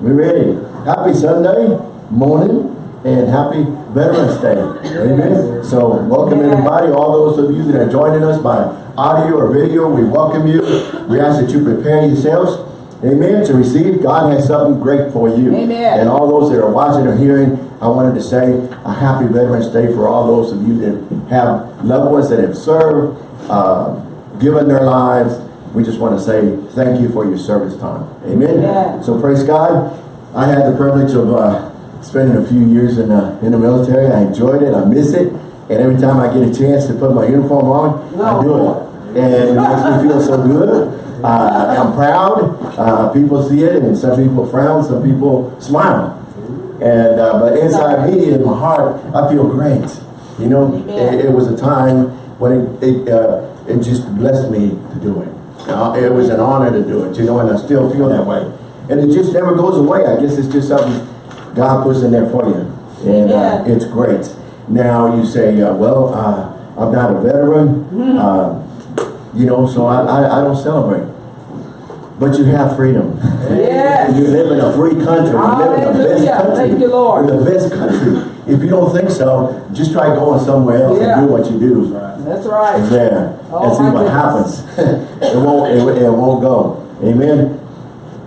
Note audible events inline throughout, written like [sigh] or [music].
We ready? Happy Sunday morning and happy Veterans Day. Amen. So welcome everybody, all those of you that are joining us by audio or video, we welcome you. We ask that you prepare yourselves, amen, to receive. God has something great for you. Amen. And all those that are watching or hearing, I wanted to say a happy Veterans Day for all those of you that have loved ones that have served, uh, given their lives. We just want to say thank you for your service time. Amen. Amen. So praise God. I had the privilege of uh, spending a few years in, uh, in the military. I enjoyed it. I miss it. And every time I get a chance to put my uniform on, I do it. And it makes me feel so good. Uh, I'm proud. Uh, people see it and some people frown, some people smile. And uh, but inside me, in my heart, I feel great. You know, it, it was a time when it it, uh, it just blessed me to do it. Uh, it was an honor to do it, you know, and I still feel that way. And it just never goes away. I guess it's just something God puts in there for you, and uh, it's great. Now you say, uh, well, uh, I'm not a veteran, uh, you know, so I, I, I don't celebrate. But you have freedom. Yes. You live in a free country. You live in the best country. Thank you, Lord. In the best country. If you don't think so, just try going somewhere else Yeah. and do what you do That's right. there Oh, and see what goodness. happens. [laughs] it won't it, it won't go. Amen.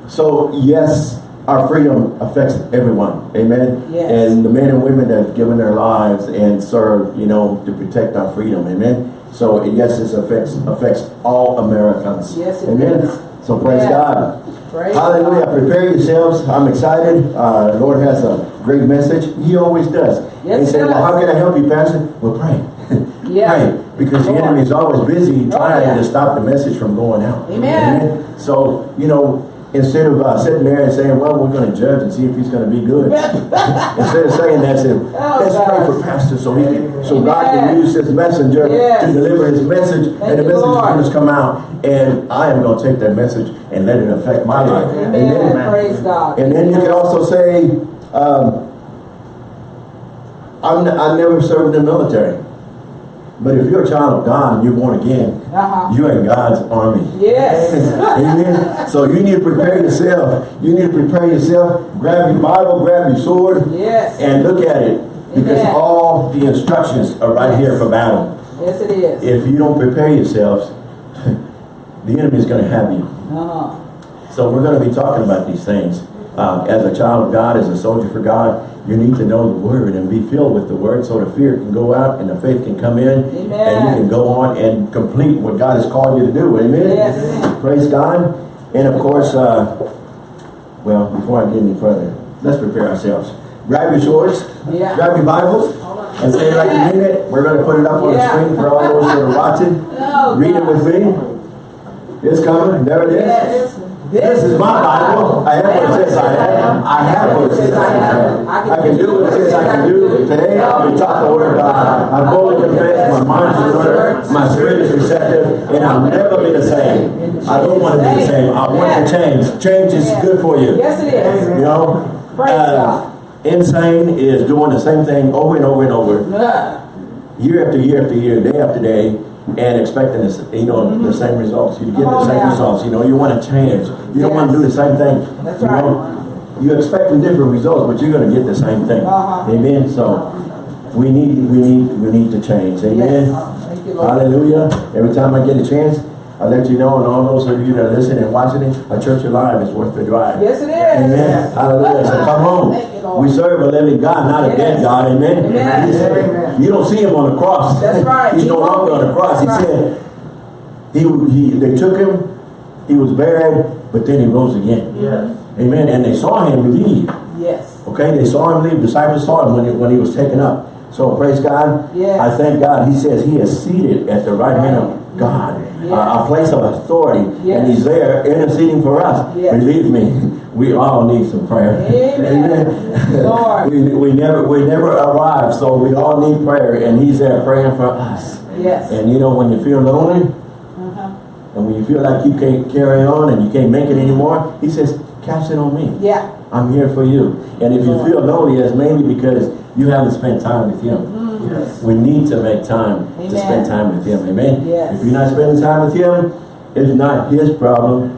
So yes, our freedom affects everyone. Amen. Yes. And the men and women that have given their lives and served, you know, to protect our freedom. Amen. So yes, this affects affects all Americans. Yes, it Amen. does. So praise Yeah. God. Praise Hallelujah. God. Prepare yourselves. I'm excited. Uh, the Lord has a great message. He always does. Yes, he he said, well, how can I help you, Pastor? Well, pray. [laughs] Yeah. pray. Because the enemy is always busy Oh, trying yeah. to stop the message from going out. Amen. Amen. So, you know, instead of uh, sitting there and saying, well, we're going to judge and see if he's going to be good. [laughs] instead of saying that, say, [laughs] let's pray for Pastor so he can, so God can Oh, use his messenger Yes. to deliver his message and the message Lord. come out and I am going to take that message and let it affect my life. Amen. Praise God. And then you can also say, um, I'm, I never served in the military. But if you're a child of God and you're born again, Uh-huh. you're in God's army. Yes. [laughs] Amen. So you need to prepare yourself. You need to prepare yourself. Grab your Bible, grab your sword, Yes. and look at it. Because Amen. all the instructions are right here for battle. Yes, it is. If you don't prepare yourselves, [laughs] the enemy is going to have you. Uh-huh. So we're going to be talking about these things. Uh, as a child of God, as a soldier for God, you need to know the word and be filled with the word so the fear can go out and the faith can come in and you can go on and complete what God has called you to do. Amen? Yes. Praise God. And of course, uh, well, before I get any further, let's prepare ourselves. Grab your swords, Yeah. grab your Bibles, and say it like you mean it. We're going to put it up on the screen for all those that are watching. [laughs] Oh, Read it with me. It's coming. There it is. Yes. This is my Bible. I have what it says I am. I have what it says I am. I can do what it says I can do. Today I'll be taught the word of God. I boldly confess my mind is alert, my spirit is receptive, and I'll never be the same. I don't want to be the same. I want to change. Change is good for you. Yes, it is. You know? Uh, insane is doing the same thing over and over and over year after year after year, day after day, and expecting this, you know, the same results. You get the Oh, same results. You know, you want to change. You don't want to do the same thing. That's you right. Know? You're expecting different results, but you're going to get the same thing. Uh-huh. Amen. So we need, we need, we need to change. Amen. Yes. You. Hallelujah. Every time I get a chance, I let you know, and all those of you that are listening and watching it, a church alive is worth the drive. Yes, it is. Amen. Hallelujah. So come on. Thank you, Lord. We serve a living God, not a dead God. Amen. Amen. He Amen. You don't see him on the cross. That's right. He's He no longer on the cross. He That's right. said he, he they took him, he was buried, but then he rose again. Yes. Amen. And they saw him leave. Yes. Okay, they saw him leave. Disciples saw him when he, when he was taken up. So praise God. Yes. I thank God. He says he is seated at the right hand of God, Yes. a, place of authority, Yes. and he's there interceding for us. Yes. Believe me, we all need some prayer. Amen. Lord. we, we never we never arrive, so we all need prayer, and he's there praying for us. Yes. And you know when you feel lonely, Uh-huh. and when you feel like you can't carry on and you can't make it anymore, he says, cast it on me. Yeah. I'm here for you. And if you feel lonely, it's mainly because you haven't spent time with him. Yes. We need to make time to spend time with him. Amen? Yes. If you're not spending time with him, it's not his problem.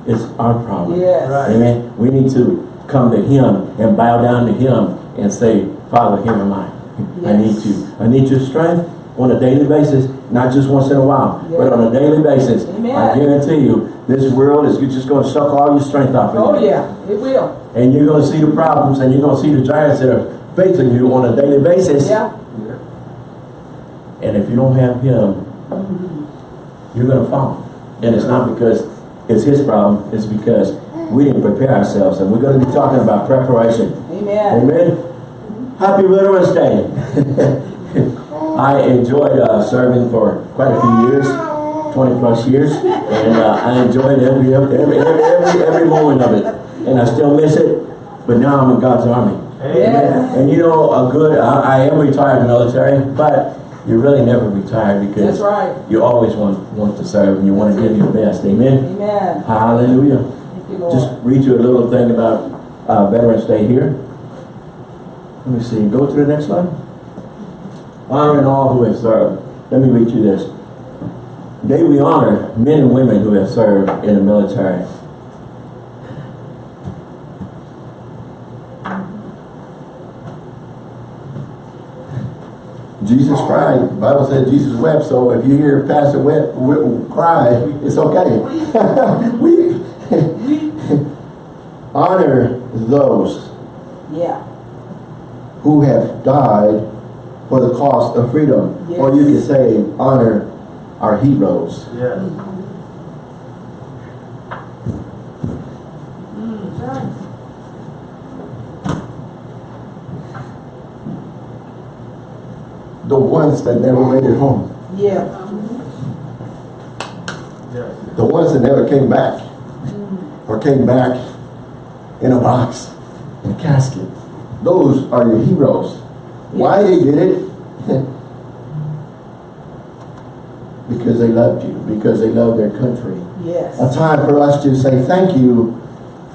[laughs] it's our problem. Yes. Right. Amen. We need to come to him and bow down to him and say, Father, here am I. I need Yes. you. I need your strength on a daily basis, not just once in a while, but on a daily basis. Amen. I guarantee you, this world is just going to suck all your strength off of Oh, you. Oh yeah, it will. And you're going to see the problems and you're going to see the giants that are facing you on a daily basis. Yeah. And if you don't have him, you're going to fall. And it's not because it's his problem, it's because we didn't prepare ourselves. And we're going to be talking about preparation. Amen. Amen. Happy Veterans Day. [laughs] I enjoyed uh, serving for quite a few years, 20 plus years, and uh, I enjoyed every, every, every, every, every moment of it. And I still miss it, but now I'm in God's army. Yes. And you know, a good, I, I am retired military, but you really never retire because That's right. you always want, want to serve and you want to give your best. Amen. Amen. Hallelujah. You. Just read you a little thing about uh, Veterans Day here. Let me see. Go to the next slide. Honoring all who have served. Let me read you this. Today we honor men and women who have served in the military. Jesus cried. The Bible said Jesus wept. So if you hear Pastor wept, we- cry, it's okay. [laughs] we honor those Yeah. who have died for the cost of freedom. Or you could say honor our heroes. Yes. The ones that never made it home. Yeah. The ones that never came back. Mm-hmm. Or came back in a box, in a casket. Those are your heroes. Why they did it? [laughs] because they loved you. Because they loved their country. Yes. a time for us to say thank you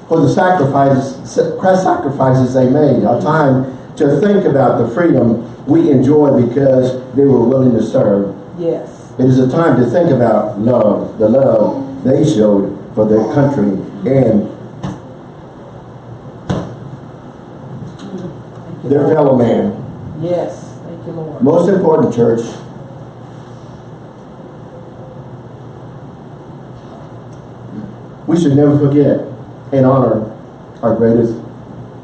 for the sacrifices, sacrifices they made. A time to think about the freedom we enjoy because they were willing to serve. Yes. It is a time to think about love, the love they showed for their country and their fellow man. Yes. Thank you, Lord. Most important, church, we should never forget and honor our greatest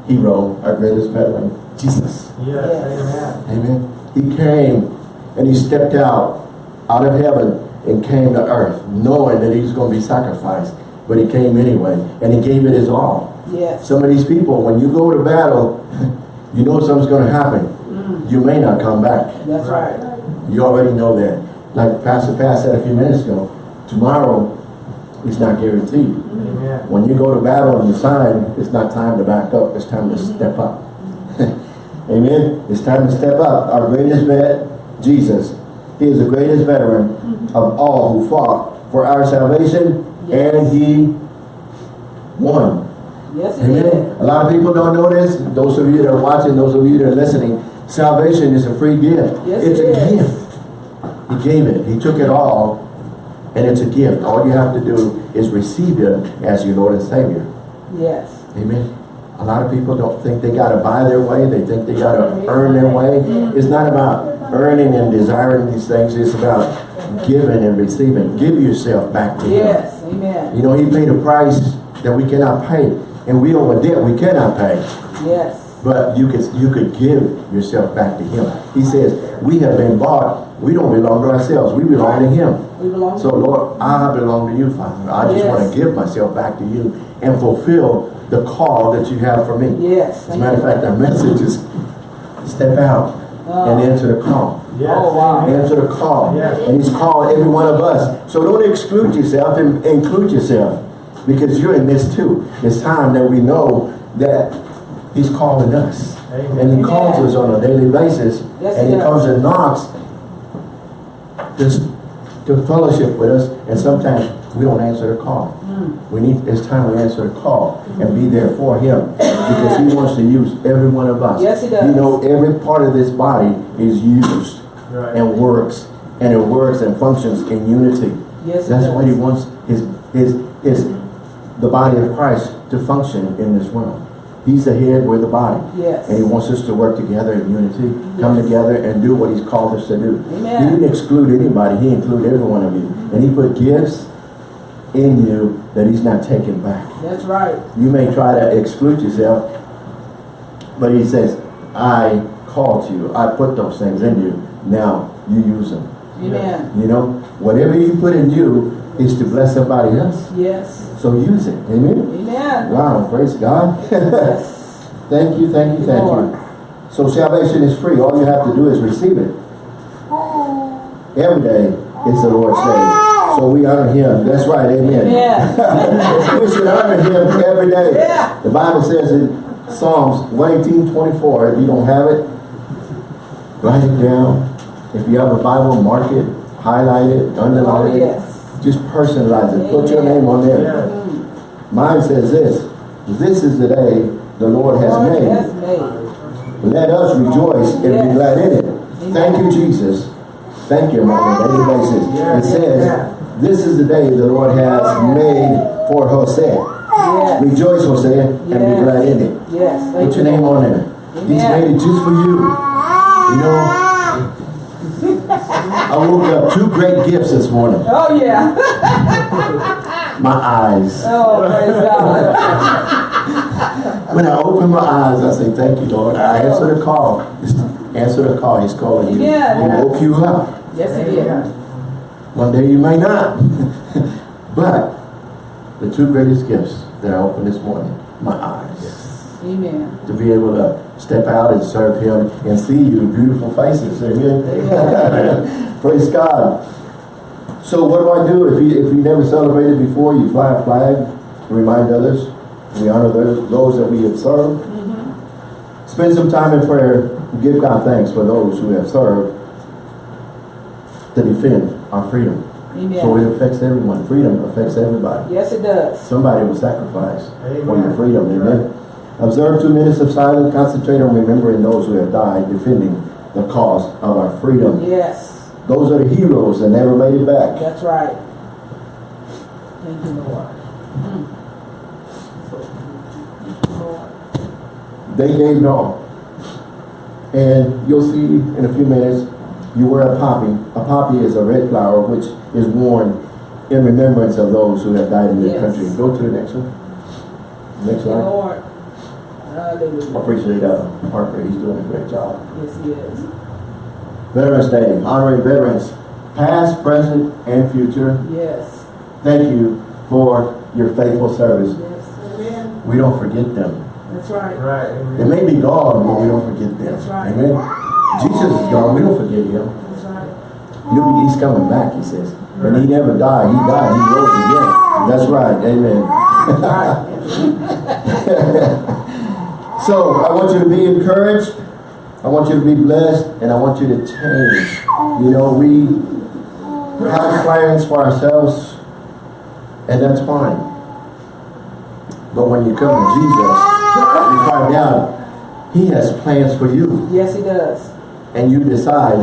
hero, our greatest veteran, Jesus. Yes. Amen. Amen. He came and he stepped out, out of heaven and came to earth, knowing that he was going to be sacrificed. But he came anyway, and he gave it his all. Yes. Some of these people, when you go to battle, [laughs] you know something's going to happen. Mm. You may not come back. That's right. You already know that. Like Pastor Pat said a few minutes ago, tomorrow is not guaranteed. Amen. When you go to battle and you sign, it's not time to back up, it's time to mm-hmm. step up. Amen? It's time to step up. Our greatest vet, Jesus, he is the greatest veteran of all who fought for our salvation Yes. and he won. Yes, Amen. A lot of people don't know this. Those of you that are watching, those of you that are listening, salvation is a free gift. Yes, it's it a is. gift. He gave it. He took it all, and it's a gift. All you have to do is receive it as your Lord and Savior. Yes. Amen. A lot of people don't think they got to buy their way. They think they got to earn their way. It's not about earning and desiring these things. It's about giving and receiving. Give yourself back to Him. Yes. Amen. You know, He paid a price that we cannot pay. And we owe a debt we cannot pay. Yes. But you could you could give yourself back to him. He says, we have been bought. We don't belong to ourselves. We belong to him. We belong So Lord, I belong to you, Father. I just Yes. want to give myself back to you and fulfill the call that you have for me. Yes. As a matter of fact, our message is step out ah. and answer the call. Yes. Oh, wow. Amen. Answer the call. Yes. And he's called every one of us. So don't exclude yourself and include yourself. Because you're in this too. It's time that we know that he's calling us. Amen. And he calls us on a daily basis. Yes, and he he does. comes and knocks just to fellowship with us. And sometimes we don't answer the call. Mm. We need, it's time we answer the call and be there for him. Because he wants to use every one of us. Yes, he does. You know, every part of this body is used Right. and works and it works and functions in unity. Yes, That's does. what he wants his his his the body of Christ to function in this world. He's the head, we're the body. Yes. And he wants us to work together in unity, come together and do what he's called us to do. Amen. He didn't exclude anybody, he included every one of you. And he put gifts in you that he's not taking back. That's right. You may try to exclude yourself, but he says, I called you, I put those things in you, now you use them. Amen. You know, whatever you put in you is to bless somebody else. Yes. So use it. Amen. Amen. Wow, praise God. [laughs] Yes. thank you, thank you, thank Lord. you. So salvation is free. All you have to do is receive it. Oh. Every day is the Lord's day. So we honor him. That's right, amen. Yeah. [laughs] we should honor him every day. Yeah. The Bible says in Psalms 118, 24, if you don't have it, write it down. If you have a Bible, mark it, highlight it, Oh, underline it. yes. Just personalize it. Put your name on there. Mine says this, this is the day the Lord has made. Let us rejoice and be glad in it. Thank you, Jesus. Thank you, daily basis. Yes. It says, this is the day the Lord has made for Jose. Yes. Rejoice, Jose, and be glad in it. Yes. Thank Put your name on there. He's made it just for you. You know, I woke up two great gifts this morning. Oh, yeah. [laughs] My eyes. Oh, praise God. [laughs] When I open my eyes, I say, thank you, Lord. I answer the call. Just answer the call. He's calling you. Yeah. He woke you up. Yes, it is. One day you may not. [laughs] but the two greatest gifts that I opened this morning, my eyes. Amen. To be able to step out and serve him and see you beautiful faces. Amen. [laughs] Praise God. So what do I do if you if you never celebrated before? You fly a flag, remind others. We honor those, those that we have served. Mm-hmm. Spend some time in prayer. Give God thanks for those who have served to defend our freedom. Amen. So it affects everyone. Freedom affects everybody. Yes, it does. Somebody will sacrifice for your freedom. Amen. Observe two minutes of silence. Concentrate on remembering those who have died, defending the cause of our freedom. Yes. Those are the heroes that never made it back. That's right. Thank you, Lord. Lord. They gave it all. And you'll see in a few minutes, you wear a poppy. A poppy is a red flower which is worn in remembrance of those who have died in this Yes. country. Go to the next one. Next Thank you, I Hallelujah. appreciate uh, Parker. He's doing a great job. Yes, he is. Veterans Day, honoring veterans, past, present, and future. Yes. Thank you for your faithful service. Yes. Amen. We don't forget them. That's right. Right. They may be gone, but we don't forget them. That's right. Amen. Jesus is gone. We don't forget him. That's right. He's coming back, he says. And he never died. He died. He rose again. That's right. Amen. [laughs] [laughs] so, I want you to be encouraged. I want you to be blessed. And I want you to change. You know, we have plans for ourselves. And that's fine. But when you come to Jesus, you find out he has plans for you Yes, he does. and you decide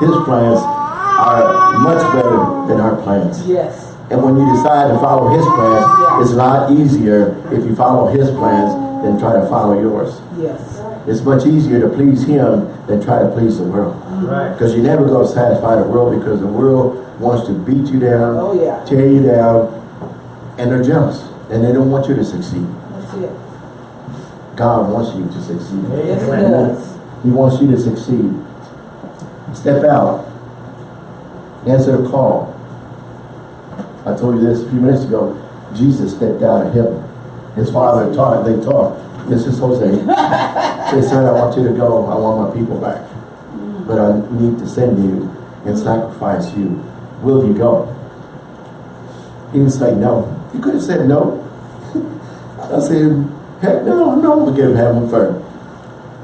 his plans are much better than our plans. Yes. And when you decide to follow his plans, it's a lot easier if you follow his plans than try to follow yours. Yes. It's much easier to please him than try to please the world. Right. Because you're never going to satisfy the world because the world wants to beat you down, Oh, yeah. tear you down, and they're jealous. And they don't want you to succeed. That's it. God wants you to succeed. Yes, he Amen. does. He wants you to succeed. Step out. Answer the call. I told you this a few minutes ago. Jesus stepped out of heaven. His father taught, they taught. This is Jose. Say, son, I want you to go. I want my people back. But I need to send you and sacrifice you. Will you go? He didn't say no. He could have said no. [laughs] I said, heck no, no, I'm going to give heaven first.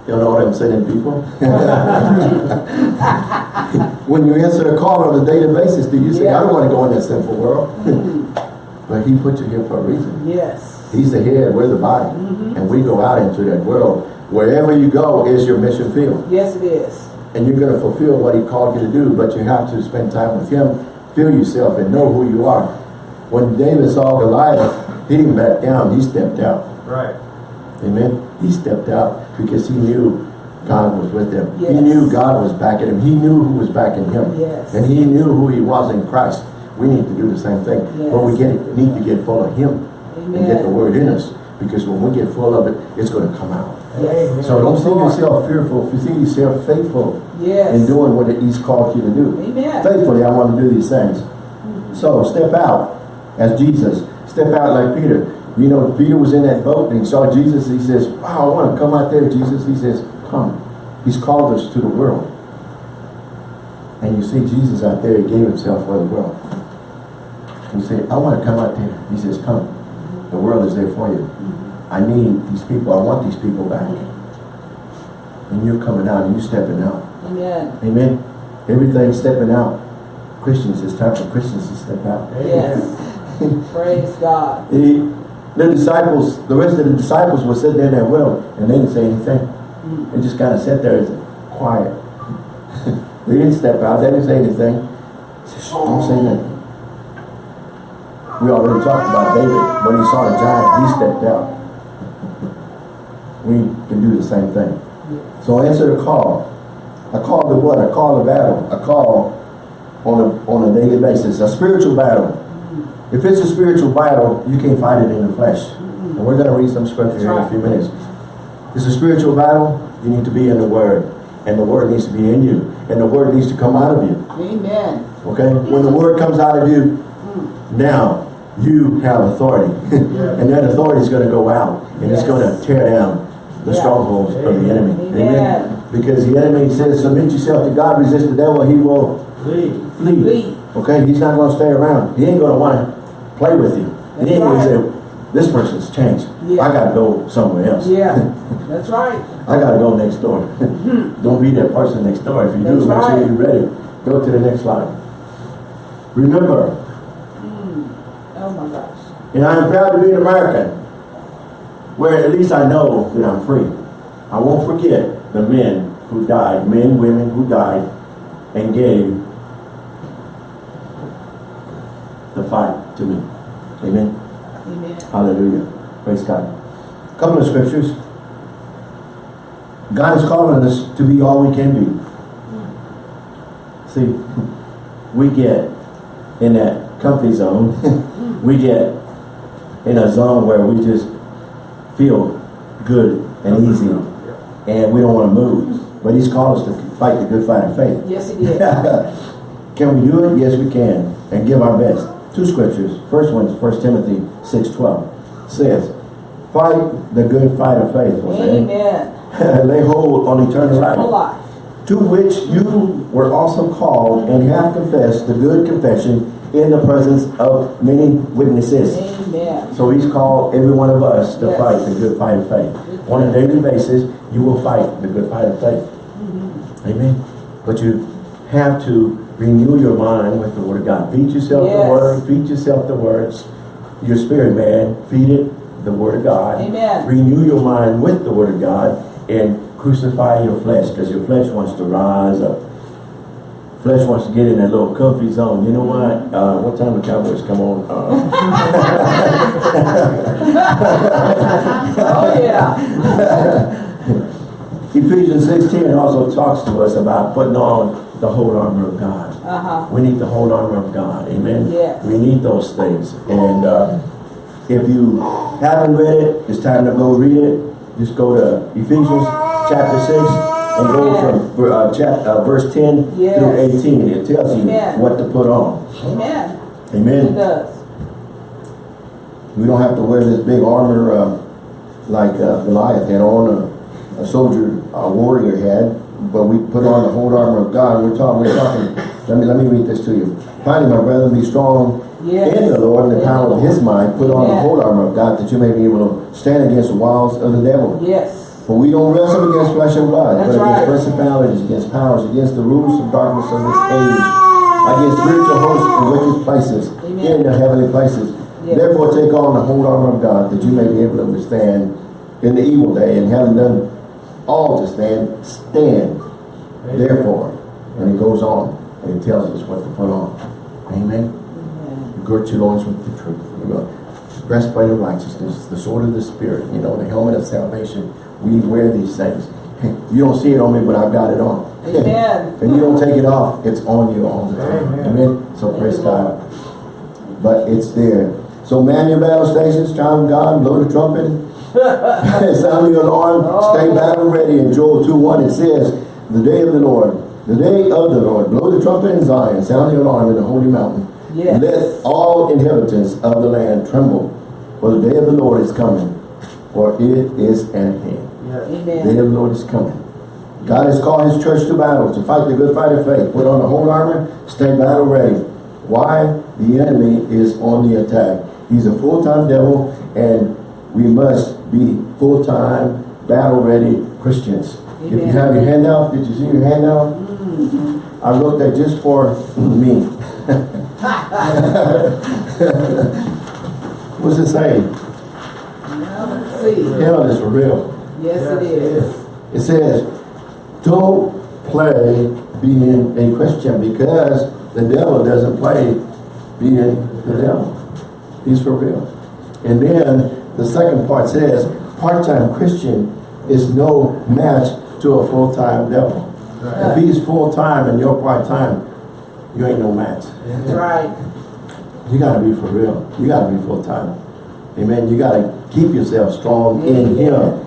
You know what I'm saying, people? [laughs] when you answer a call on a daily basis, do you say, I don't want to go in that sinful world? [laughs] but he put you here for a reason. Yes. He's the head, we're the body. Mm-hmm. And we go out into that world. Wherever you go is your mission field. Yes, it is. And you're going to fulfill what he called you to do, but you have to spend time with him, feel yourself, and know who you are. When David saw Goliath, he didn't back down, he stepped out. Right. Amen. He stepped out because he knew God was with him. He knew God was backing him. He knew who was backing him. Yes. And he knew who he was in Christ. We need to do the same thing. Yes. But we get need to get full of him and get the word in us. Because when we get full of it, it's going to come out. So don't see yourself fearful. If you see yourself faithful Yes. in doing what he's called you to do. Amen. Faithfully, I want to do these things. Mm-hmm. So step out as Jesus. Step out like Peter. You know, Peter was in that boat and he saw Jesus. He says, wow, I want to come out there, Jesus. He says, come. He's called us to the world. And you see Jesus out there, he gave himself for the world. You say, I want to come out there. He says, come. The world is there for you. I need these people. I want these people back. And you're coming out and you're stepping out. Amen. Amen. Everything's stepping out. Christians, it's time for Christians to step out. Yes. Praise God. [laughs] The, the disciples, the rest of the disciples were sitting there with him and they didn't say anything. Mm. They just kind of sat there and said, quiet. [laughs] they didn't step out. They didn't say anything. Don't say nothing. We already talked about David. When he saw the giant, he stepped out. We can do the same thing. So answer the call. A call to what? A call to battle. A call on a, on a daily basis. A spiritual battle. If it's a spiritual battle, you can't fight it in the flesh. And we're going to read some scripture here in a few minutes. It's a spiritual battle. You need to be in the Word. And the Word needs to be in you. And the Word needs to come out of you. Amen. Okay? When the Word comes out of you, now you have authority. [laughs] and that authority is going to go out. And it's going to tear down the Yeah. strongholds of the enemy. Amen. Because the enemy says, submit yourself to God, resist the devil, he will flee. Lead. Okay, he's not going to stay around. He ain't going to want to play with you. And That's then right. he say, this person's changed. Yeah. I got to go somewhere else. Yeah. [laughs] That's right. I got to go next door. [laughs] Hmm. Don't be that person next door. If you do, That's make sure you're ready. Go to the next slide. Remember, Oh my gosh. and I am proud to be an American, where at least I know that I'm free. I won't forget the men who died, men, women who died, and gave the fight to me. Amen. Amen. Hallelujah. Praise God. A Couple of scriptures. God is calling us to be all we can be. Hmm. See, [laughs] we get in that comfy zone. [laughs] we get in a zone where we just feel good and easy and we don't want to move. But he's called us to fight the good fight of faith. Yes, he did. [laughs] can we do it? Yes, we can. And give our best. Two scriptures. First one is 1 Timothy 6.12. Says, fight the good fight of faith. Jose. Amen. [laughs] Lay hold on eternal Eternal life. life. To which you were also called and have confessed the good confession in the presence of many witnesses. Amen. So he's called every one of us to Yes. fight the good fight of faith. On a daily basis, you will fight the good fight of faith. Mm-hmm. Amen. But you have to renew your mind with the word of God. Feed yourself Yes. the word, feed yourself the words. Your spirit man, feed it the word of God. Amen. Renew your mind with the word of God and crucify your flesh because your flesh wants to rise up. Flesh wants to get in that little comfy zone. You know what? Uh, what time the Cowboys come on? Uh, [laughs] Oh, yeah. [laughs] Ephesians 16 also talks to us about putting on the whole armor of God. Uh-huh. We need the whole armor of God. Amen? Yes. We need those things. And uh, if you haven't read it, it's time to go read it. Just go to Ephesians chapter 6 and go from uh, chap, uh, verse 10 Yes. through 18. It tells you Amen. what to put on. Amen. Amen. It does. We don't have to wear this big armor uh, like uh, Goliath had on, a, a soldier, a warrior had, but we put on the whole armor of God. We're talking, we're talking, let me, let me read this to you. Finally, my brethren, be strong Yes. in the Lord and the power of his might. Put on the whole armor of God that you may be able to stand against the wiles of the devil. Yes. For we don't wrestle against flesh and blood, That's but against right. principalities, against powers, against the rulers of darkness of this age, against spiritual hosts in wicked places, Amen. in the heavenly places. Yes. Therefore take on the whole armor of God, that you may be able to withstand in the evil day, and having done all to stand, stand. Therefore, and it goes on, and it tells us what to put on. Amen. Amen. Girt your loins with the truth. You know, breastplate of righteousness, the sword of the spirit, you know, the helmet of salvation. We wear these things. You don't see it on me, but I've got it on. Amen. [laughs] and you don't take it off, it's on you all the time. Amen. Amen. So praise Thank you, Lord. God. But it's there. So man your battle stations, child of God, blow the trumpet, [laughs] sound your alarm, stay oh. battle ready. In Joel 2.1 it says, the day of the Lord, the day of the Lord, blow the trumpet in Zion, sound the alarm in the holy mountain. Yes. Let all inhabitants of the land tremble, for the day of the Lord is coming, for it is at hand. Yes. The day of the Lord is coming. God has called his church to battle, to fight the good fight of faith. Put on the whole armor, stay battle ready. Why? The enemy is on the attack. He's a full-time devil, and we must be full-time, battle-ready Christians. If you have your handout, did you see your handout? Mm-hmm. I wrote that just for me. [laughs] [laughs] What's it say? Now, let's see. Hell is for real. Yes, it is. It says, don't play being a Christian because the devil doesn't play being the devil. He's for real. And then the second part says, part-time Christian is no match to a full-time devil. If he's full-time and you're part-time, you ain't no match. That's right. You gotta be for real. You gotta be full-time. Amen. You gotta keep yourself strong in Him.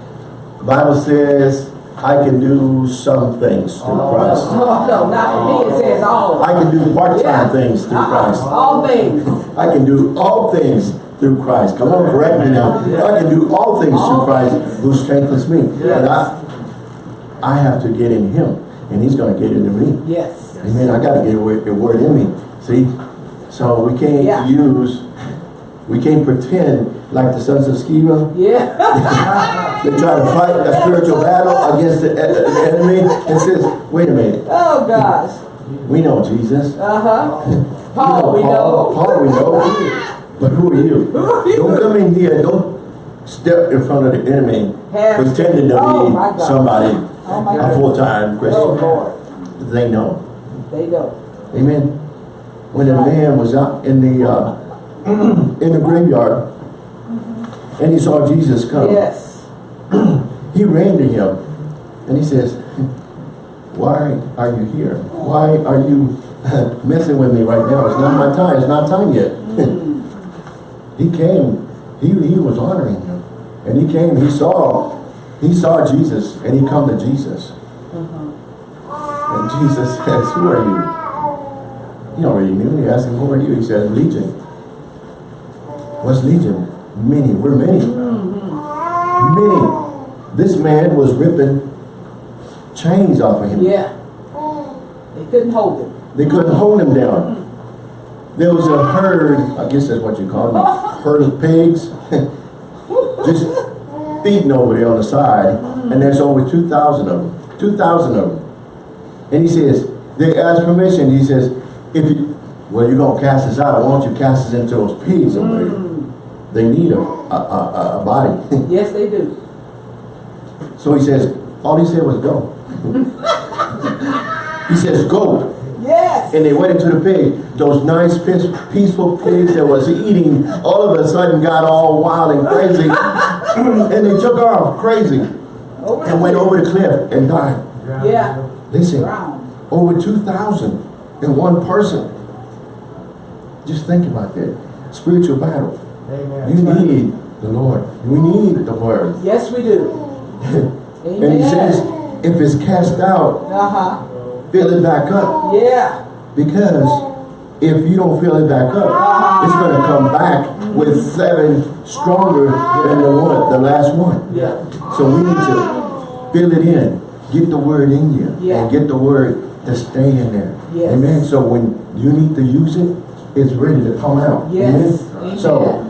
The Bible says, I can do some things through oh, Christ. No, no, not for me. It says all. I can do part-time Yeah. things through Uh-uh. Christ. All things. I can do all things through Christ. Come on, correct me now. I can do all things through Christ things. who strengthens me. Yes. And I, I have to get in Him, and He's gonna get into me. Yes. Amen. I gotta get a word, a word in me. See? So we can't Yeah. use, we can't pretend like the sons of Sceva. Yeah. [laughs] They try to fight a spiritual battle against the, uh, the enemy and says, wait a minute, Oh, gosh. we know Jesus. Uh-huh. [laughs] You Paul, we Paul, know. Paul we know. But who are you? are you? Don't come in here, don't step in front of the enemy Have- pretending to Oh, be somebody, Oh, a full-time Oh, Christian. Lord. They know. They know. Amen. When a man was out in the uh, [clears throat] in the graveyard and he saw Jesus come, Yes. [clears throat] he ran to him and he says, "Why are you here? Why are you [laughs] messing with me right now? It's not my time. It's not time yet." Mm. [laughs] he came. He he was honoring him, and he came. He saw he saw Jesus, and he come to Jesus. Uh-huh. And Jesus [laughs] says, "Who are you?" He already knew. He asked him, who are you? He said, Legion. What's Legion? Many. We're many. Many. This man was ripping chains off of him. Yeah. They couldn't hold it. They couldn't hold him down. There was a herd, I guess that's what you call them, [laughs] herd of pigs, [laughs] just feeding over there on the side. And there's over 2,000 of them. 2,000 of them. And he says, they asked permission. He says, if you, well, you're going to cast us out. Why don't you cast us into those pigs over there? They need a, a, a, a body. [laughs] Yes, they do. so he says, all he said was go. [laughs] he says, go. Yes. And they went into the pig. Those nice, peaceful pigs that was eating, all of a sudden got all wild and crazy. [laughs] and they took off crazy Over and went over the cliff and died. Yeah. Listen, Drowned. over 2,000 in one person. Just think about that. Spiritual battle. Amen. You need the Lord. We need the Word. Yes, we do. [laughs] And he says, if it's cast out, Uh-huh. fill it back up. Yeah. Because if you don't fill it back up, it's going to come back with seven stronger than the one, the last one. Yeah. So we need to fill it in. Get the word in you. Yeah. And get the word to stay in there. Yes. Amen. So when you need to use it, it's ready to come out. Yes. Amen. So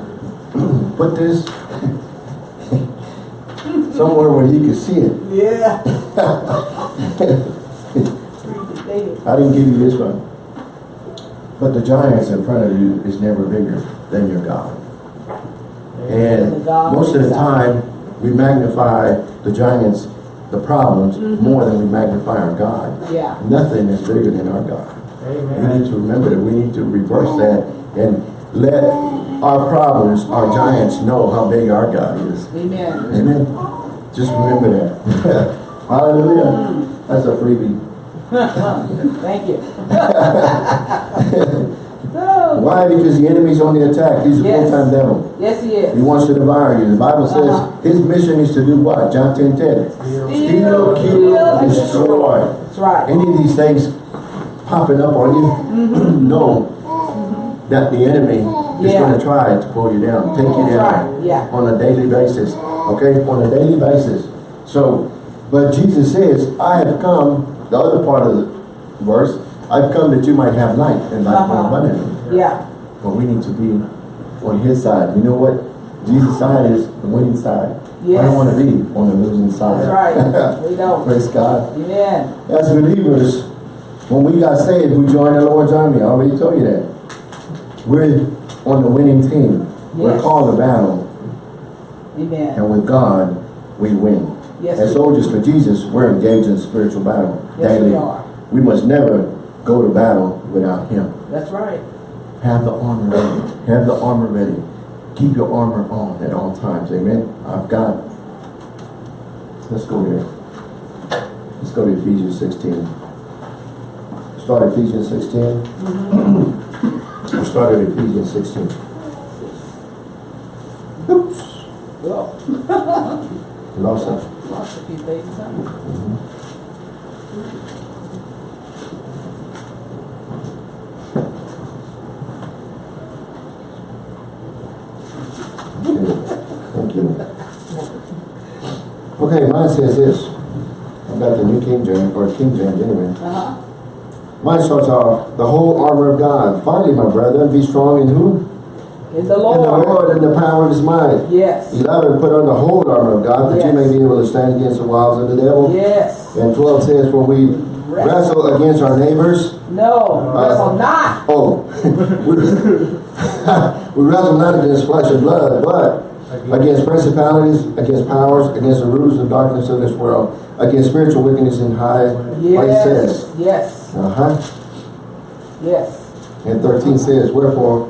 [clears throat] put this [laughs] somewhere where you can see it. Yeah. [laughs] I didn't give you this one. But the giants in front of you is never bigger than your God. And most of the time, we magnify the giants, the problems, Mm-hmm. more than we magnify our God. Yeah. Nothing is bigger than our God. Amen. We need to remember that we need to reverse that and let our problems, our giants know how big our God is. Amen. Amen. Just remember that. [laughs] Hallelujah. That's a freebie. [laughs] Thank you. [laughs] Why? Because the enemy's on the attack. He's a Yes. full-time devil. Yes, he is. He wants to devour you. The Bible says Uh-huh. his mission is to do what? John 10 10. Steal. Steal, kill, and destroy. That's right. Any of these things popping up on you, [clears throat] Mm-hmm. know that the enemy is Yeah. going to try to pull you down, take you down right, yeah. on a daily basis. Okay, on a daily basis. So, but Jesus says, I have come, the other part of the verse, I've come that you might have life and life more Uh-huh. abundantly. Yeah. But we need to be on his side. You know what? Jesus' side is the winning side. I don't want to be on the losing side. That's right. [laughs] We don't. Praise God. Amen. As believers, when we got saved, we joined the Lord's army. I already told you that. We're on the winning team. We're Yes. called to battle. Amen. And with God, we win. Yes, As soldiers for Jesus, we're engaged in spiritual battle Yes, daily. we are. We must never go to battle without Him. That's right. Have the armor ready. Have the armor ready. Keep your armor on at all times. Amen. I've got. Let's go there. Let's go to Ephesians 16. Start Ephesians 16. We'll start at Ephesians 16. Oops. Well, [laughs] Lost it. lost a few things, huh? Okay. Thank you. Okay, mine says this. Got the New King James, or King James anyway. Uh-huh. Mine starts off, the whole armor of God. Finally, my brethren, be strong in who? In the Lord. In the Lord. And the power of his might. Yes. 11, put on the whole armor of God, that you may be able to stand against the wiles of the devil. Yes. And 12 says, for we wrestle against our neighbors. No. Uh, wrestle not. Oh, [laughs] [laughs] we wrestle not against flesh and blood, but against principalities, against powers, against the rulers of darkness of this world, against spiritual wickedness in high places. Yes. Yes. Uh-huh. Yes. And 13 says, Wherefore,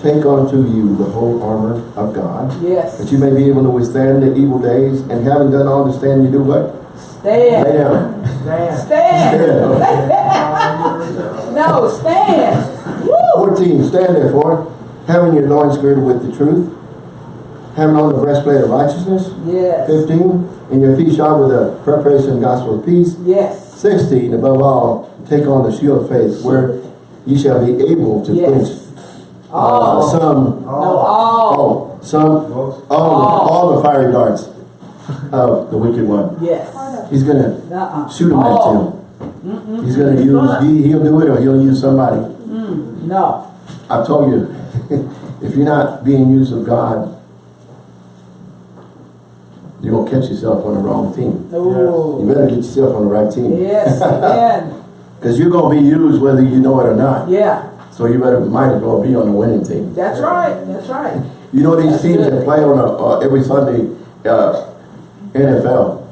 take unto you the whole armor of God, Yes. that you may be able to withstand the evil days, and having done all to stand, you do what? Lay Stand. down. Man. Stand. Stand. [laughs] No, stand. Woo. 14, stand therefore, having your loins girded with the truth, having on the breastplate of righteousness. Yes. 15, and your feet shod with the preparation of the gospel of peace. Yes. 16, above all, take on the shield of faith, where you shall be able to quench uh, All. some, all. oh, some, all, the, all the fiery darts of the wicked one. Yes. He's gonna Uh-uh. shoot them at you. He's gonna use, he, he'll do it or he'll use somebody. No. I've told you, [laughs] if you're not being used of God, you're gonna catch yourself on the wrong team. You Oh. better get yourself on the right team. Yes. [laughs] Because you're gonna be used whether you know it or not. Yeah. So you better, might as well be on the winning team. That's right. That's right. You know these That's teams good. that play on a, uh, every Sunday, uh, NFL.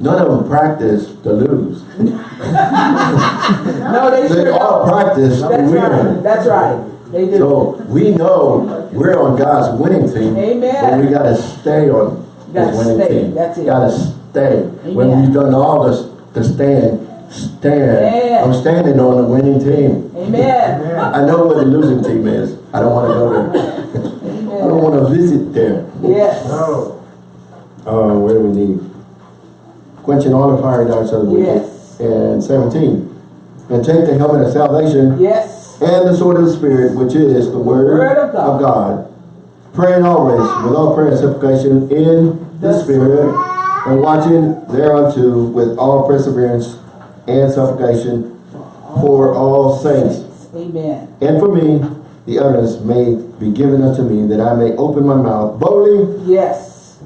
None of them practice to lose. [laughs] No, they They all don't. practice to That's win. right. That's right. They do. So we know we're on God's winning team. Amen. But we gotta stay on His winning stay. team. That's it. Gotta stay. When Amen. we've done all this, to stand, stand. Stand. I'm standing on the winning team. Amen. I know where the losing team is. I don't wanna go there. [laughs] I don't wanna visit there. Yes. No. Uh, where do we need? Quenching all the fiery darts of the wicked. Yes. And seventeen. And take the helmet of salvation Yes. and the sword of the Spirit, which is the word, Word of God. God. Praying always with all prayer and supplication in the, The Spirit, and watching thereunto with all perseverance and supplication for all saints. Amen. And for me, the utterance may be given unto me, that I may open my mouth boldly Yes.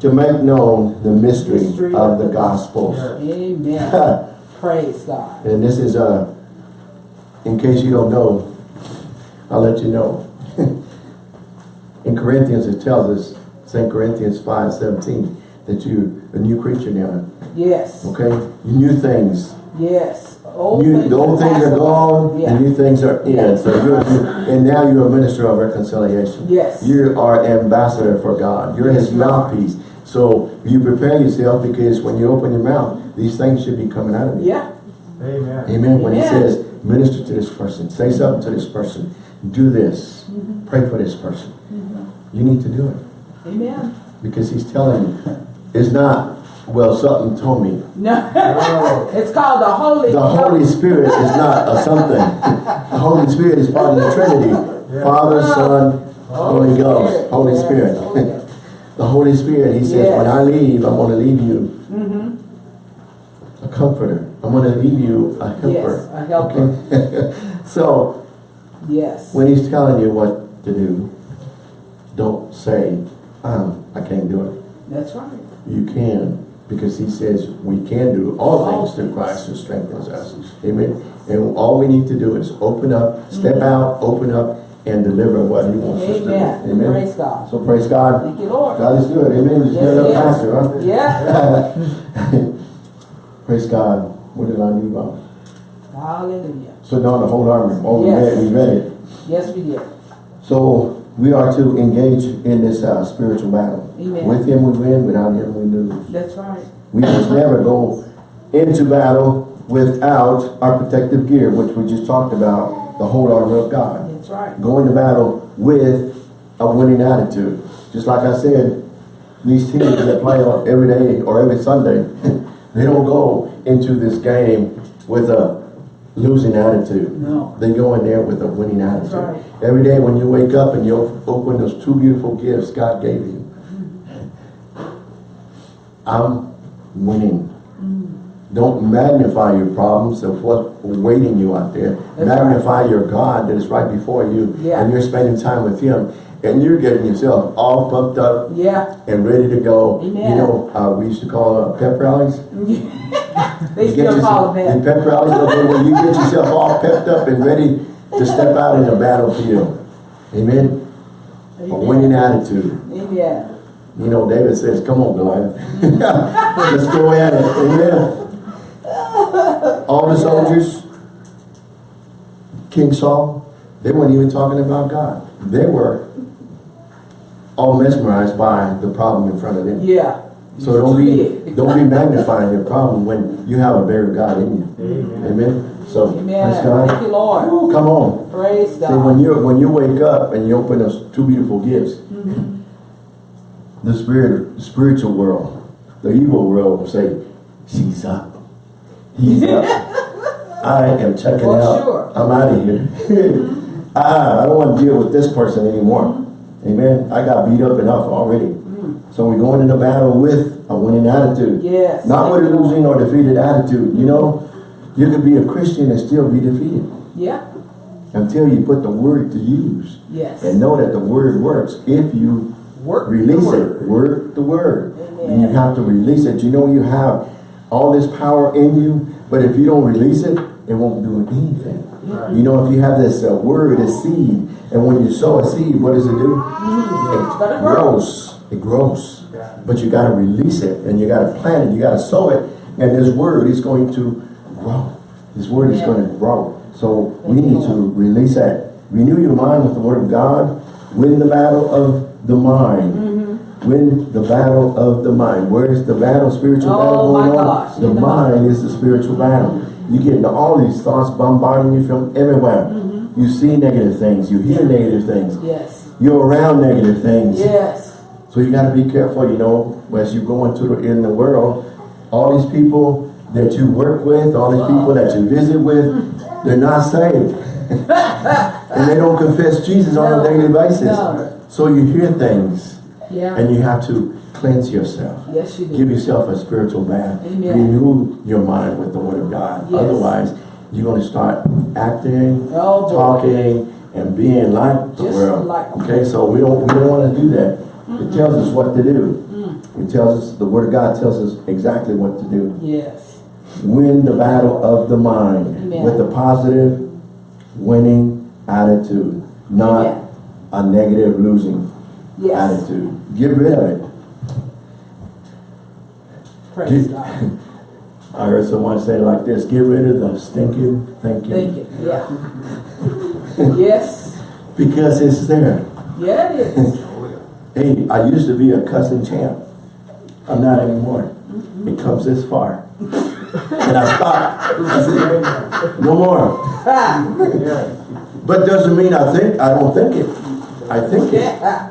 to make known the mystery, Mystery of the gospel. Amen. [laughs] Praise God. And this is, uh, in case you don't know, I'll let you know. [laughs] in Corinthians, it tells us, St. Corinthians 5, 17, that you're a new creature now, Yes. okay? New things. Yes. Old You, things the old have things are gone, away. and new things are in. Yeah. So you're, and now you're a minister of reconciliation. Yes. You are ambassador for God. You're His Yes, you are. mouthpiece. So you prepare yourself because when you open your mouth, these things should be coming out of you. Yeah, Amen. Amen. When He says, minister to this person, say something to this person, do this, Mm-hmm. pray for this person. You need to do it amen. because He's telling you. It's not, well, something told me. No, it's called the Holy. The Holy Spirit is not a something. The Holy Spirit is part of the Trinity. Father, Son, Holy Ghost, Holy Yes. Spirit. The Holy Spirit, He says, when I leave, I'm going to leave you Mm-hmm. a comforter. I'm going to leave you a helper. Yes, a helper. Okay? [laughs] so, Yes. when He's telling you what to do, don't say, um, I can't do it. That's right. You can, because he says we can do all things through. Christ who strengthens us. Amen. And all we need to do is open up, step out, open up, and deliver what he wants us to do. Amen. Amen. Praise God. So praise God. Thank you, Lord. God is good. Amen. Just Yes, up pastor, huh? Yeah. [laughs] praise God. What did I leave out? Hallelujah. Putting on the whole army. Oh, we Yes. read, we read it. Yes, we did. So we are to engage in this uh, spiritual battle. Amen. With him we win, without him we lose. That's right. We must never go into battle without our protective gear, which we just talked about, the whole armor of God. That's right. Go into battle with a winning attitude. Just like I said, these teams that play on every day or every Sunday, [laughs] they don't go into this game with a losing attitude. No. They go in there with a winning attitude. right. Every day when you wake up and you open those two beautiful gifts God gave you, I'm winning. Don't magnify your problems of what's waiting you out there. That's magnify your God that is right before you Yeah. and you're spending time with Him and you're getting yourself all pumped up Yeah. and ready to go. Amen. You know, uh, we used to call uh, pep rallies. [laughs] They still call it that. pep rallies, okay, when you get yourself all pepped up and ready to step out in the battlefield. Amen. A winning attitude. Amen. You know, David says, come on, Goliath. [laughs] Let's go at it. Amen. All the soldiers, King Saul, they weren't even talking about God. They were all mesmerized by the problem in front of them. Yeah. So don't be don't be magnifying your problem when you have a bigger God in you. Amen. Amen. So Amen. praise God. Thank you, Lord. Ooh, come on. Praise God. See, when God. you when you wake up and you open those two beautiful gifts, mm-hmm. The spirit, the spiritual world, the evil world will say, "She's up, he's up." [laughs] I am checking For out. sure. I'm out of here. [laughs] Mm-hmm. ah, I don't want to deal with this person anymore. Mm-hmm. Amen. I got beat up enough already. Mm-hmm. So we're going into battle with a winning attitude. Yes. Not with a losing or defeated attitude. You know, you could be a Christian and still be defeated Yeah. until you put the word to use Yes. and know that the word works if you Work. Release word. it work the word. Amen. and you have to release it. You know you have all this power in you but if you don't release it it won't do anything. Right. you know if you have this uh, word a seed and when you sow a seed what does it do? It grows. It grows. Yeah. but you got to release it and you got to plant it. You got to sow it and this word is going to grow. This word is Yeah. going to grow. So we need to release that. Renew your mind with the word of God win the battle of the mind. Mm-hmm. win the battle of the mind. Where's the battle? Spiritual Oh, battle my going on? gosh, the the mind is the spiritual battle. You get all these thoughts bombarding you from everywhere. Mm-hmm. you see negative things. You hear negative things. Yes. you're around negative things. Yes. so you got to be careful, you know, as you go into the, in the world, all these people that you work with, all these people that you visit with, they're not saved. [laughs] [laughs] and they don't confess Jesus on a daily basis. no. So you hear things Yeah. and you have to cleanse yourself. Yes, you do. Give yourself a spiritual bath. Amen. Renew your mind with the word of God. Yes. Otherwise, you're going to start acting, Oh, talking, and being like the Just world. like- okay, so we don't we don't want to do that. It tells us what to do. Mm. It tells us the word of God tells us exactly what to do. Yes. Win the battle of the mind Amen. with the positive, winning attitude, not Amen. a negative, losing Yes. attitude. Get rid of it. Praise Get- God. [laughs] I heard someone say it like this, get rid of the stinking thinking. Thinking, yeah. [laughs] Yes, Because it's there. yeah it is. [laughs] Hey, I used to be a cussing champ. I'm not anymore. Mm-hmm. It comes this far. And I said, no more. Ah. But doesn't mean I think, I don't think it. I think it.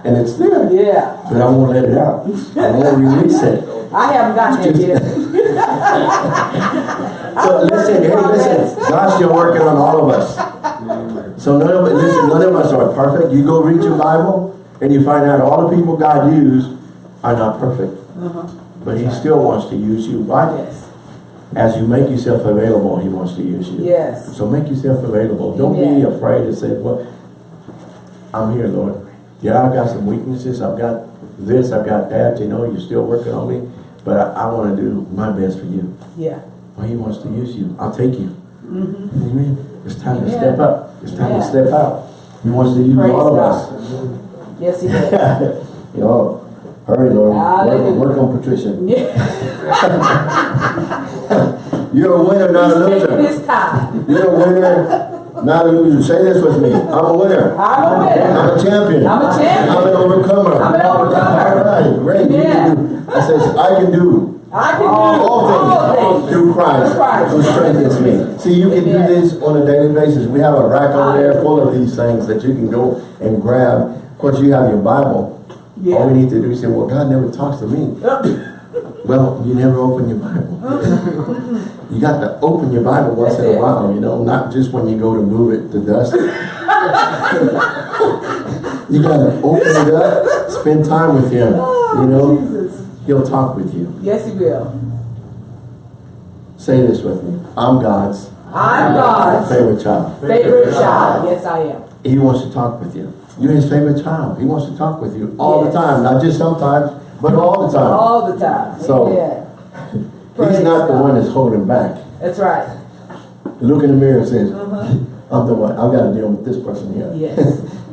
And it's there. yeah. But I won't let it out. I won't release it. I haven't gotten there yet. [laughs] So listen, hey, listen, God's still working on all of us. So none of listen, none of us are perfect. You go read your Bible and you find out all the people God used are not perfect. Uh-huh. But He still wants to use you. Why? Yes, As you make yourself available, He wants to use you. yes, So make yourself available. Don't be afraid to say, well, I'm here, Lord. Yeah, I've got some weaknesses. I've got this, I've got that. You know, you're still working on me. But I, I want to do my best for you. yeah. Well, he wants to use you. I'll take you. Mm -hmm. Amen. It's time to step up. It's time Yeah. to step out. He wants to use Praise all of God. us. Yes, he does. [laughs] Yo, hurry, Lord. Work, work on Patricia. [laughs] [laughs] You're a winner, not a loser. You're a winner, not a loser. Say this with me. I'm a winner. I'm a winner. I'm a champion. I'm a champion. I'm an overcomer. I'm an overcomer. All right, great. You Yeah. can do- I says, I can do I can do all things through Christ Through Christ. who strengthens me. See, you can do this on a daily basis. We have a rack over there full of these things that you can go and grab. Of course, you have your Bible. All we need to do is say, well, God never talks to me. Well, you never open your Bible. Mm-hmm. you got to open your Bible once That's in a it. while, you know, not just when you go to move it to dust. [laughs] you got to open it up, spend time with Him. Oh, You know, Jesus. He'll talk with you. Yes, he will. Say this with me. I'm God's I'm God's favorite child. favorite child. Yes, I am. He wants to talk with you. You're his favorite child. He wants to talk with you all Yes. the time. Not just sometimes, but all the time. All the time. So, yeah. [laughs] He's not the one that's holding back. That's right. Look in the mirror and says, Uh-huh. [laughs] I'm the one. I've got to deal with this person here. Yes.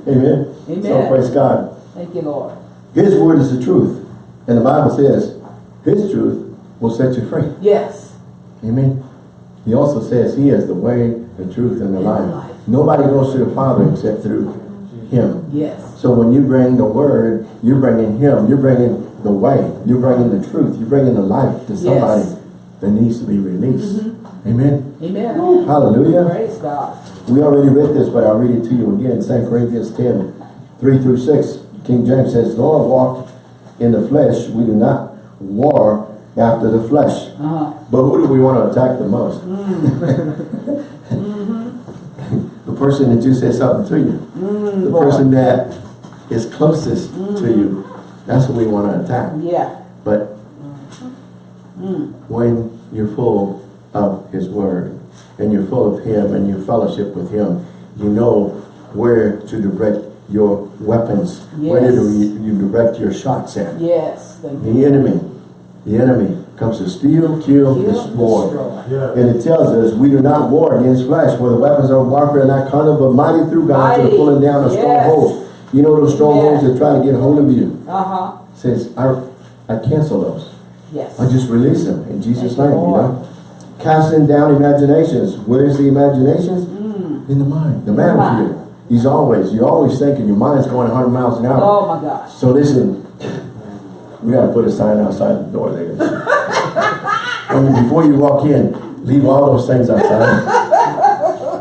Amen. [laughs] Amen. So praise God. Thank you, Lord. His word is the truth. And the Bible says, His truth will set you free. Yes. Amen. He also says He is the way, the truth, and the And the life. life. Nobody goes to the Father except through Him. Yes. So when you bring the word, you're bringing Him. You're bringing the way. You're bringing the truth. You're bringing the life to somebody Yes. that needs to be released. Amen. Amen. Hallelujah. Praise God. We already read this, but I'll read it to you again. 2 Corinthians 10, 3 through 6. King James says, Though I walk in the flesh, we do not war after the flesh. Uh-huh. But who do we want to attack the most? [laughs] the person that just said something to you. Mm, the boy. person that is closest mm. to you. That's what we want to attack. Yeah. But mm. when you're full of His Word and you're full of Him and you fellowship with Him, you know where to direct your weapons. Where Yes. do you, you direct your shots at? Yes. You. The enemy, the enemy comes to steal, kill, Kill, destroy. destroy. Yeah. And it tells us we do not war against flesh, where the weapons of warfare are not carnal, but mighty through God to the Mighty. pulling down of Yes. strongholds. You know those strongholds Yes. that try to get hold of you. Uh-huh. Says, I, I cancel those. Yes. I just release them in Jesus' Thank name, you, you know. Casting down imaginations. Where's the imaginations? In the mind. The Mm. mind. battlefield. He's always, you're always thinking, your mind's going 100 miles an hour. Oh my gosh. So listen, we gotta put a sign outside the door there. When you- before you walk in, leave all those things outside.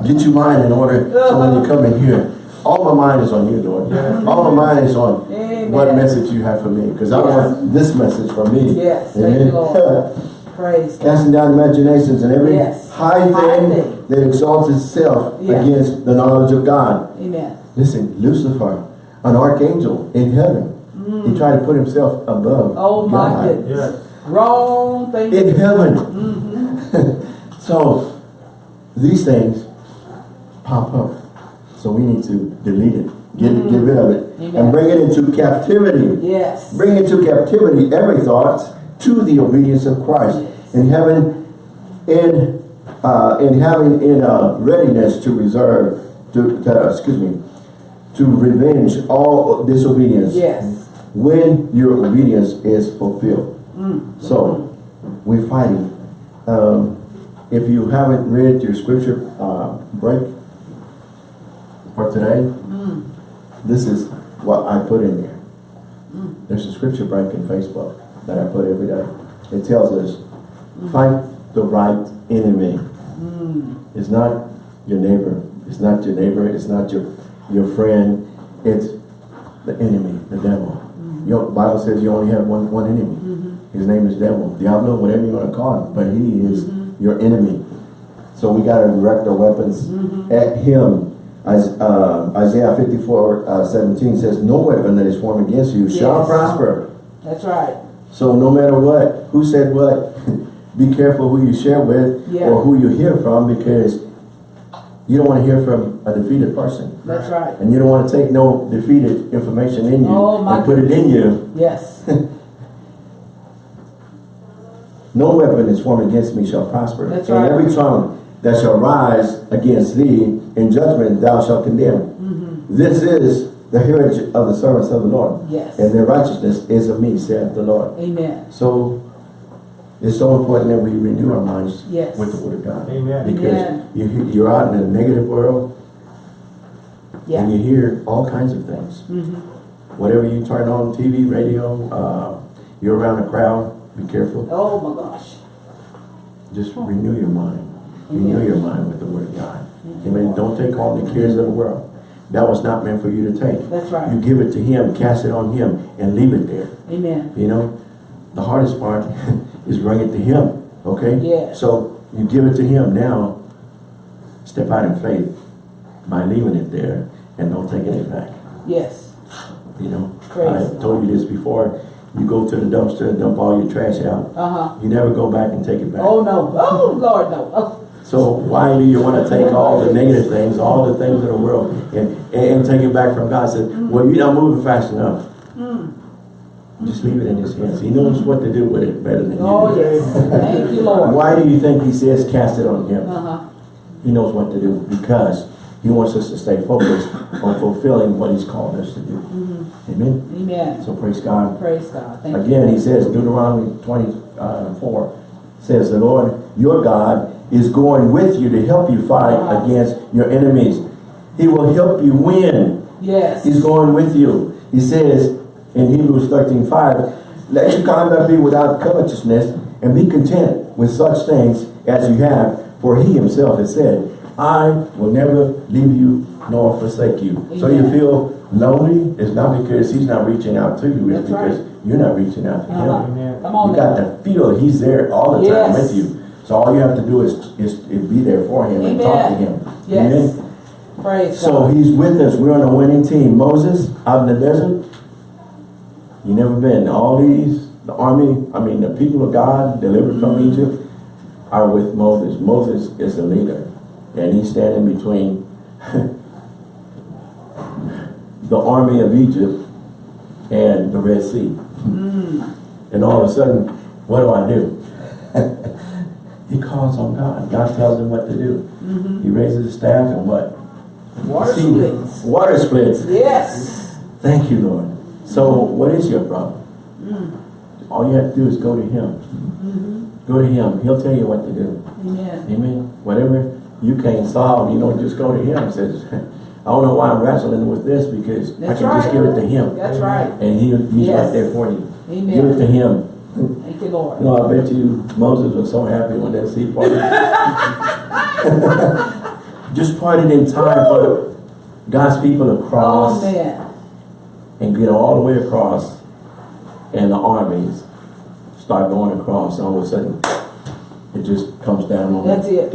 Get your mind in order, so when you come in here, all my mind is on you, Lord. All my mind is on Amen. what message you have for me, because I want this message for me. Yes, Lord. [laughs] Praise God. Casting down imaginations and every Yes. high High thing thing. that exalts itself Yeah. against the knowledge of God. Amen. Listen, Lucifer, an archangel in heaven, he tried to put himself above Mm. Oh my God. goodness. Yes. Wrong thing. In heaven. Mm-hmm. [laughs] so, these things pop up. So we need to delete it, get, get rid of it, Amen. and bring it into captivity. Yes. Bring into captivity every thought to the obedience of Christ. Yes. And having in uh, in having in uh, readiness to reserve to, to excuse me to revenge all disobedience Yes. When your obedience is fulfilled. Mm. So we're fighting Um, if you haven't read your scripture, uh, break for today, Mm. this is what I put in there. There's a scripture break in Facebook that I put every day. It tells us, fight the right enemy. Mm. It's not your neighbor. It's not your neighbor. It's not your, your friend. It's the enemy, the devil. Your Bible says you only have one, one enemy. His name is devil, Diablo, whatever you want to call him. But he is your enemy. So we got to direct our weapons at him. Is- uh, Isaiah 54, uh, 17 says, No weapon that is formed against you shall prosper. That's right. So no matter what, who said what, [laughs] be careful who you share with Yeah. or who you hear from because you don't want to hear from a defeated person. That's right. And you don't want to take no defeated information in you Oh, my and put it in you. Yes. [laughs] No weapon is formed against me shall prosper. That's and right. every tongue that shall rise against thee in judgment thou shalt condemn. Mm-hmm. This is the heritage of the servants of the Lord. Yes. And their righteousness is of me, saith the Lord. Amen. So it's so important that we renew our minds Yes. with the Word of God. Amen. Because Amen. you, you're out in a negative world Yeah. and you hear all kinds of things. Mhm. Whatever you turn on, TV, radio, uh, you're around a crowd, be careful. Oh my gosh. Just renew your mind. Renew your mind with the Word of God. Amen. Don't take on the cares of the world. That was not meant for you to take. That's right. You give it to Him, cast it on Him, and leave it there. Amen. You know, the hardest part [laughs] is bring it to Him. Okay? Yeah. So you give it to Him now. Step out in faith by leaving it there and don't taking it back. Yes. You know, Praise I told you this before. You go to the dumpster and dump all your trash out. Uh-huh. You never go back and take it back. Oh no. Oh Lord no. Oh. [laughs] So why do you want to take all the negative things, all the things of the world, and, and take it back from God? Said, well, you're not moving fast enough. Just leave it in His hands. He knows what to do with it better than you Oh yes. Thank you, Lord. Why do you think He says cast it on Him? Uh-huh. He knows what to do because He wants us to stay focused on fulfilling what He's called us to do. Amen. Amen. So praise God. Praise God. Thank you. Again, he says, Deuteronomy 24 says, the Lord your God is going with you to help you fight Wow. against your enemies. He will help you win. Yes. He's going with you. He says in Hebrews 13, 5, let your conduct be without covetousness and be content with such things as you have. For he himself has said, I will never leave you nor forsake you. So you feel lonely, it's not because he's not reaching out to you, it's That's right. because you're not reaching out to him. Uh-huh. Amen. Come on You now. got to feel he's there all the time Yes. with you. So all you have to do is, is, is be there for him and talk to Amen. him. Yes. Amen? Praise So God. he's with us. We're on a winning team. Moses out in the desert. You never been. All these, the army, I mean the people of God delivered from Mm-hmm. Egypt are with Moses. Moses is the leader. And he's standing between [laughs] the army of Egypt and the Red Sea. Mm. And all of a sudden, what do I do? [laughs] he calls on God. God tells him what to do. He raises his staff and what? Water See, splits. Water splits. Yes. Thank you, Lord. So what is your problem? Mm. All you have to do is go to him. Mm-hmm. Go to him. He'll tell you what to do. Amen. Amen. Whatever you can't solve, you know, just go to him. Says, [laughs] I don't know why I'm wrestling with this because That's I can just give it to him. That's right. And he, he's Yes. right there for you. Amen. Give it to him. Thank you, Lord. You know, I bet you Moses was so happy when that sea parted. [laughs] [laughs] Just parted in time for God's people to Oh cross man. And get all the way across and the armies start going across. and All of a sudden, it just comes down on That's them.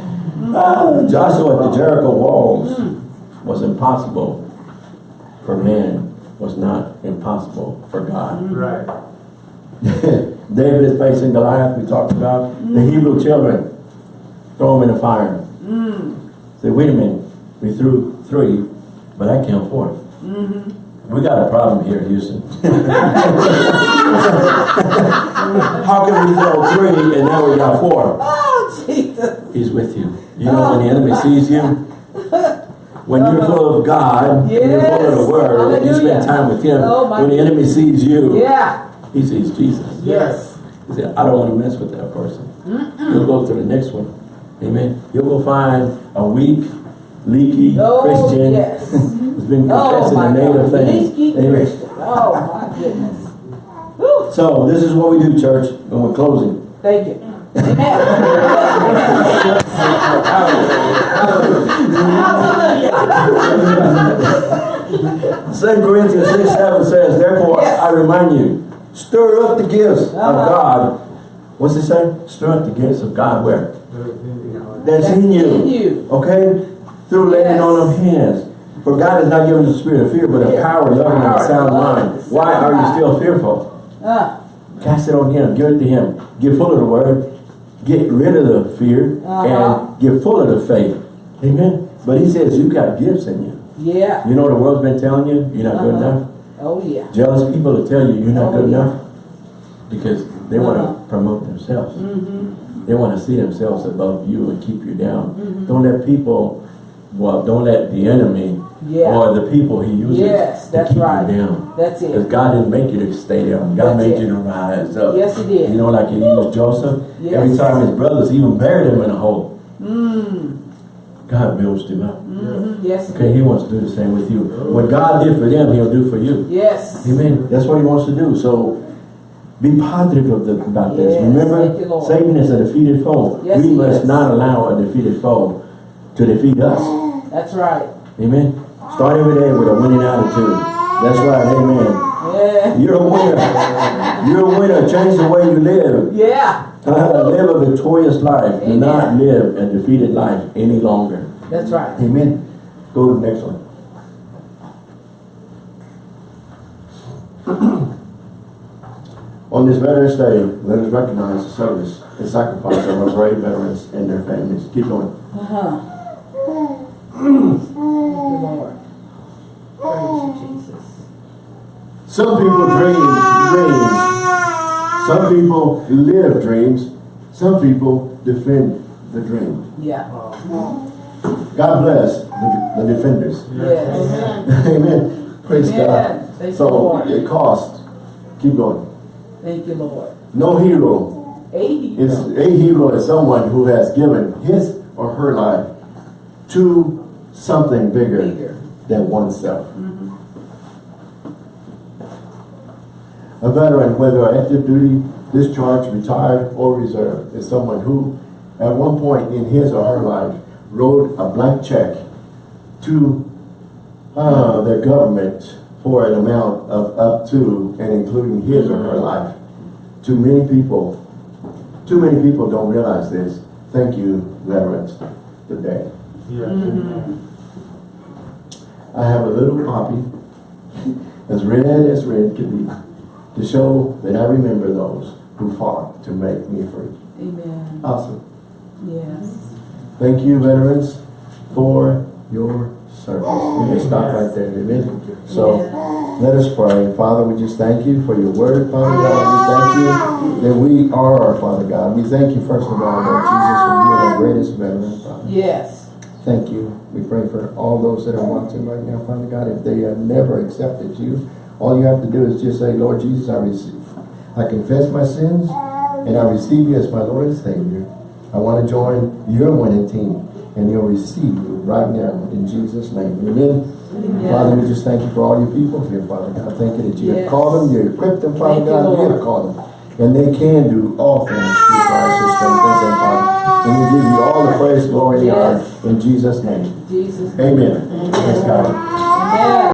it. [laughs] Ah, Joshua at the Jericho walls Mm. was impossible for man, was not impossible for God. Right. [laughs] David is facing Goliath, we talked about. The Hebrew children, throw them in the fire. Mm. Say, wait a minute, we threw three, but I count 4 Mm-hmm. We got a problem here, Houston. [laughs] How can we throw three and now we got four? Oh Jesus. He's with you. You know, when the enemy sees you, when you're full of God, when you're full of the Yes. Word, and you spend time with Him, Oh, when the enemy sees you, Yeah. he sees Jesus. Yes. He said, I don't want to mess with that person. You'll go to the next one. Amen. You'll go find a weak, leaky Oh, Christian yes. [laughs] who's been Oh, confessing my the native God. things. Leaky Amen. Christian. Oh, my goodness. Whew. So this is what we do, church, and we're closing. Thank you. Amen. [laughs] Second Corinthians 6, 7 says, Therefore Yes. I remind you, stir up the gifts of Uh-huh. God. What's it say? Stir up the gifts of God where? That's, That's in you. in you. Okay? Through laying Yes. on of hands. For God has not given us a spirit of fear, but a Fear. power, love, and a sound mind. Why are you still fearful? Uh, Cast it on Him. Give it to Him. Get full of the Word. Get rid of the fear. Uh-huh. And get full of the faith. Amen? But He says you got gifts in you. yeah. You know what the world's been telling you? You're not good Uh-huh. enough. Oh, yeah. Jealous people will tell you you're not Oh, good yeah. enough because they want Uh-huh. to promote themselves. Mm-hmm. They want to see themselves above you and keep you down. Mhm. Don't let people, well, don't let the enemy Yeah. or the people he uses Yes, to that's keep right. you down. That's it. Because. God didn't make you to stay down. God That's made it. you to rise up. Yes, He did. You know, like he used Joseph. Yes. Every time his brothers even buried him in a hole, Mm. God builds him up. Mm-hmm. Yes. Okay, he wants to do the same with you. What God did for them, he'll do for you. Yes. Amen. That's what he wants to do. So be positive of the, about this. Remember, you, Satan is a defeated foe. Yes, we must is. not allow a defeated foe to defeat us. That's right. Amen. Start every day with a winning attitude. That's right. Amen. Yeah. You're a winner. You're a winner. Change the way you live. Yeah. [laughs] live a victorious life. Do not live a defeated life any longer. That's right. Amen. Go to the next one. [clears throat] On this Veterans Day, let us recognize the service and sacrifice of our brave veterans and their families. Keep going. Thank you, Lord. Praise you, Jesus. Some people dream dreams. Some people live dreams. Some people defend the dream. Yeah. God bless the, the defenders. Yes. [laughs] Amen. Praise Amen. God. Thank So it costs. Keep going. Thank you, Lord. No hero Eighty. is a hero is someone who has given his or her life to something bigger, Bigger. than oneself. A veteran, whether active duty, discharged, retired, or reserve, is someone who, at one point in his or her life, wrote a blank check to uh, their government for an amount of up to and including his or her life. Too many people, too many people don't realize this. Thank you, veterans, today. I have a little copy, as red as red could be, to show that I remember those who fought to make me free. Amen. Awesome. Yes. Thank you, veterans, for your service. We can stop right there, amen? So, let us pray. Father, we just thank you for your word, Father God. We thank you that we are our Father God. We thank you, first of all, Lord Jesus, for being our greatest veteran, Father. Yes. Thank you. We pray for all those that are watching right now, Father God. If they have never accepted you, all you have to do is just say, Lord Jesus, I receive. I confess my sins and I receive you as my Lord and Savior. I want to join your winning team and you'll receive you right now in Jesus' name. Amen. Father, we just thank you for all your people here, Father God. Thank you that you have called them, you equipped them, Father Thank God. You have called them. And they can do all things through Christ who strengthens them, Father. And we give you all the praise, glory, and honor in Jesus' name. Jesus. Amen. Praise God. Amen.